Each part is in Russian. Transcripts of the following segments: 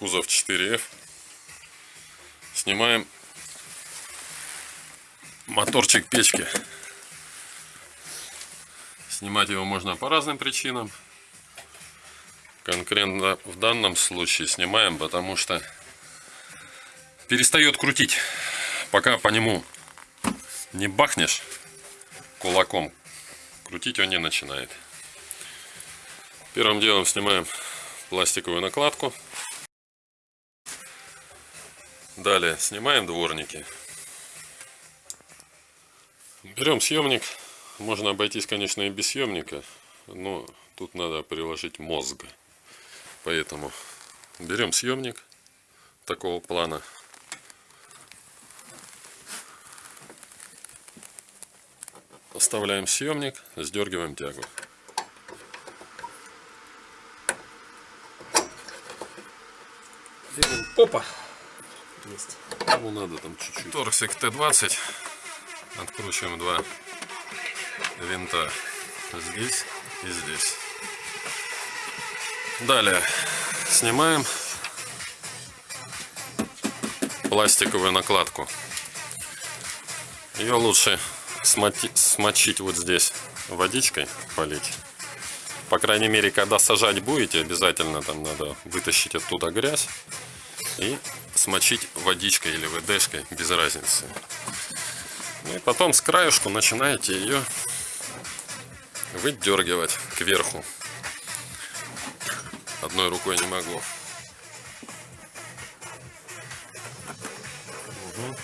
кузов 4F. Снимаем моторчик печки. Снимать его можно по разным причинам. Конкретно в данном случае снимаем, потому что перестает крутить. Пока по нему не бахнешь кулаком, крутить он не начинает. Первым делом снимаем пластиковую накладку. Далее снимаем дворники. Берем съемник. Можно обойтись, конечно, и без съемника, но тут надо приложить мозг. Поэтому берем съемник такого плана. Оставляем съемник, сдергиваем тягу. Опа! Есть. Ну надо там чуть-чуть. Торксик Т-20. Откручиваем два винта здесь и здесь. Далее снимаем пластиковую накладку. Ее лучше смочить вот здесь водичкой, полить. По крайней мере, когда сажать будете, обязательно там надо вытащить оттуда грязь и смочить водичкой или ВДшкой, без разницы. Ну и потом с краюшку начинаете ее выдергивать кверху. Одной рукой не могу. Угу.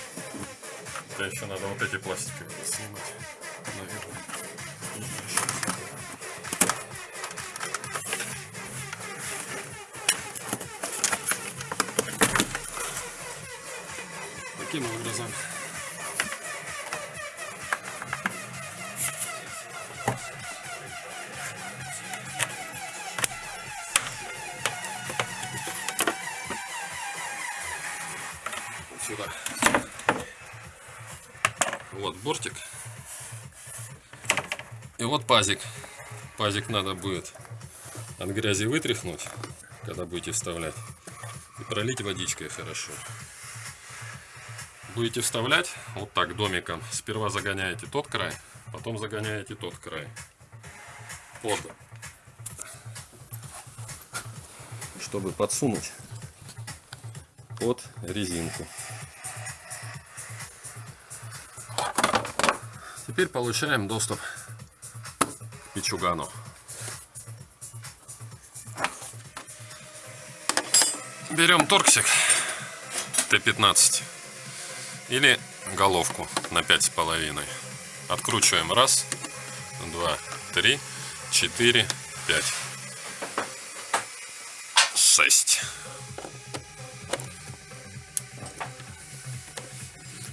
Еще надо вот эти пластики снимать Таким образом. Сюда. Вот бортик. И вот пазик. Пазик надо будет от грязи вытряхнуть, когда будете вставлять. И пролить водичкой хорошо будете вставлять вот так домиком, сперва загоняете тот край, потом загоняете тот край под, чтобы подсунуть под резинку. Теперь получаем доступ к печугану. Берем торксик Т-15 или головку на пять с половиной. Откручиваем раз, два, три, четыре, пять, шесть.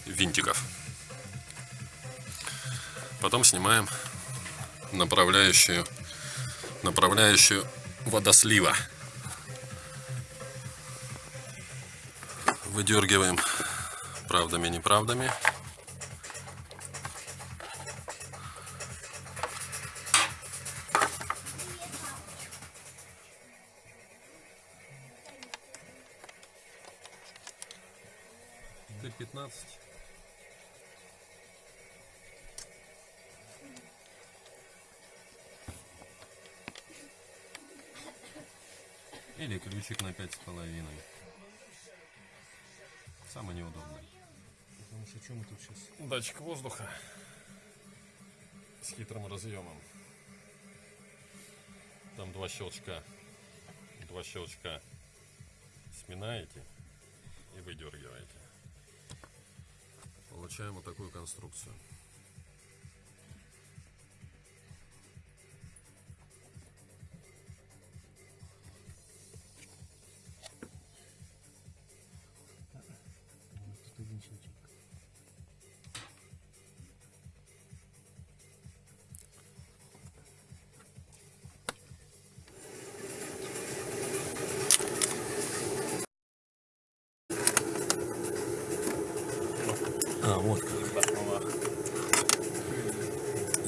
Винтиков. Потом снимаем направляющую, направляющую водослива. Выдергиваем правдами, неправдами. Т-15. Или ключик на пять с половиной. Самый неудобный. Что что мы сейчас? Датчик воздуха с хитрым разъемом. Там два щелчка. Два щелчка сминаете и выдергиваете. Получаем вот такую конструкцию.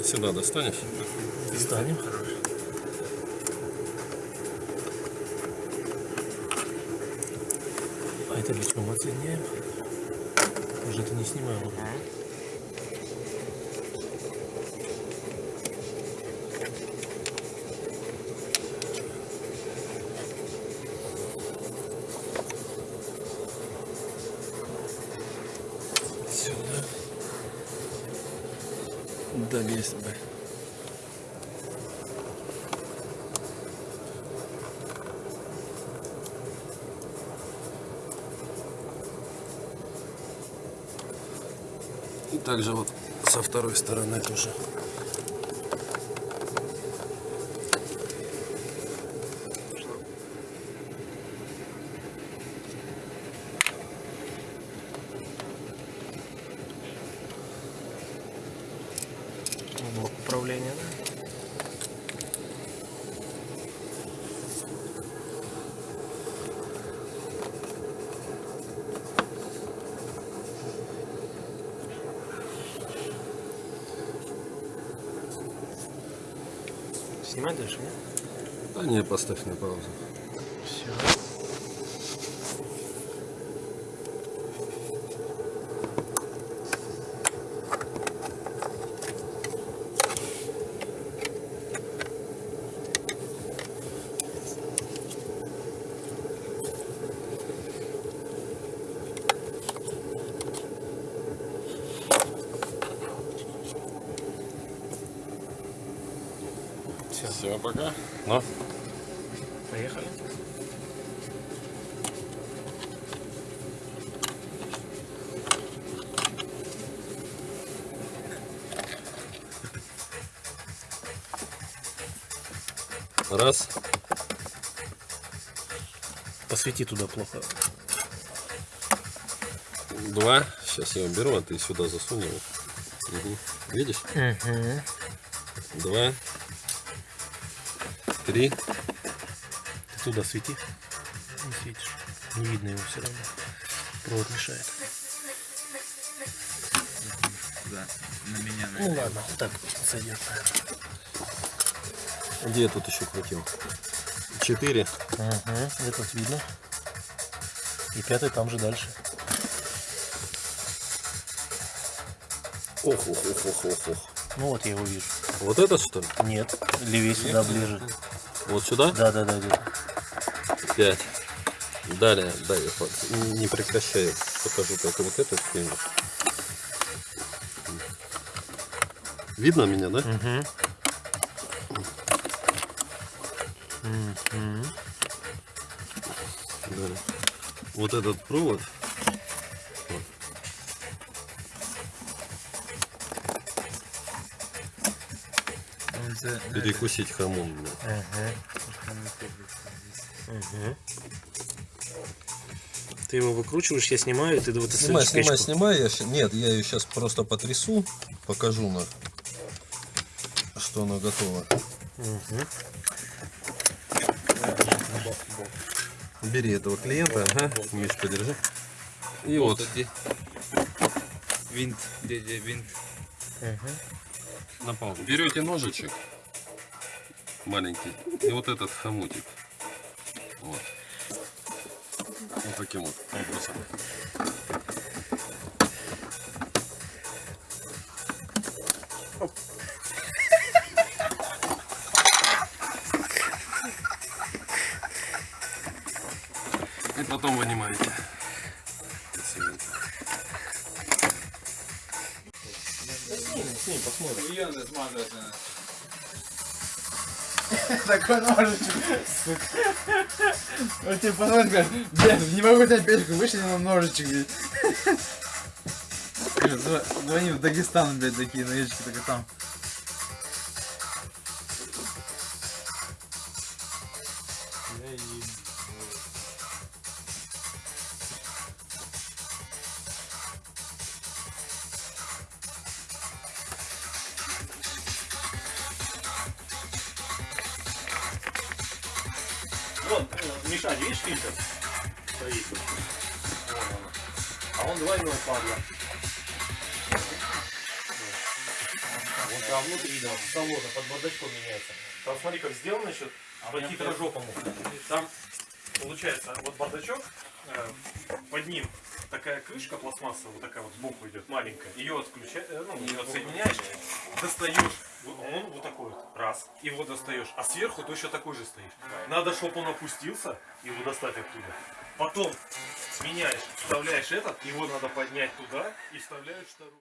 Сюда достанешь? Достанем. Металличком отсоединяем. Уже это не снимаем. Сюда. Долезть бы. И также вот со второй стороны тоже. Управления? Снимать дальше, нет? Да не, поставь на паузу. Все, Все, пока. Ну, поехали. раз. Посвети туда плохо. Два. Сейчас я уберу, а ты сюда засунь его. Мгм. Видишь? Угу. Два. Три. Ты туда свети. Не светишь. Не видно его все равно. Провод мешает. Да, на меня. Ну ладно, так сойдет. Где я тут еще крутил? Четыре. Угу. Этот видно. И пятый там же дальше. Ох, ох, ох, ох, ох, ох. Ну вот я его вижу. Вот этот что ли? Нет, левее сюда ближе. Вот сюда? Да, да, да, где-то. Пять. Далее, дай, я по- не прекращай, покажу только вот этот фильм. Видно меня, да? Угу. Угу. Далее. Вот этот провод. Перекусить хамон. бля. Угу. Ты его выкручиваешь, я снимаю, ты вот Снимай, снимай, снимай. Я, нет, я ее сейчас просто потрясу, покажу на, что она готова. Мгм. Бери этого клиента, ага, Миш, подержи. И Вот вот, винт, где, где винт. Мгм. На паузу. Берете ножичек маленький и вот этот хомутик. Вот. Вот таким вот образом. И потом вынимаете. Мільйони змазувати. Такой ножичек, сука. Он тебе говорит, блядь, не могу взять печку, вышли на ножичек, блядь. Говорит, «Зв- Звони в Дагестан, блядь, такие ножички, только там. Вот, э, мешать, видишь, фильтр? Стоит. Вон. А он два его падла. Вот там внутри, да, салона под бардачком меняется. Там смотри, как сделано еще по титражопому. Там получается вот бардачок, э, под ним такая крышка пластмассовая, вот такая вот сбоку идет, маленькая. Ее отключаешь, ну, ее отсоединяешь, достаешь, он вот такой вот, раз, его достаешь, а сверху точно такой же стоишь. Надо, чтобы он опустился, его достать оттуда. Потом меняешь, вставляешь этот, его надо поднять туда и вставляешь второй.